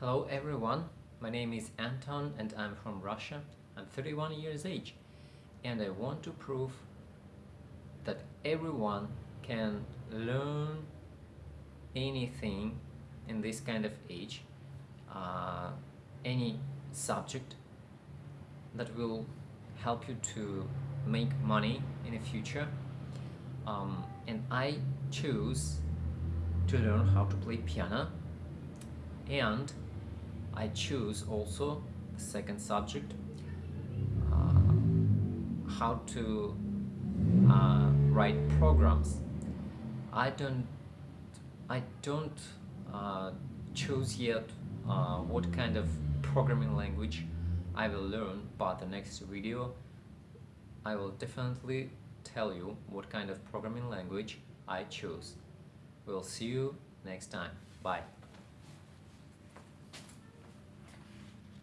Hello everyone, my name is Anton and I'm from Russia. I'm 31 years age and I want to prove that everyone can learn anything in this kind of age, uh, any subject that will help you to make money in the future. Um, and I choose to learn how to play piano and I choose also the second subject uh, how to uh, write programs I don't I don't uh, choose yet uh, what kind of programming language I will learn but the next video I will definitely tell you what kind of programming language I choose. We'll see you next time. Bye.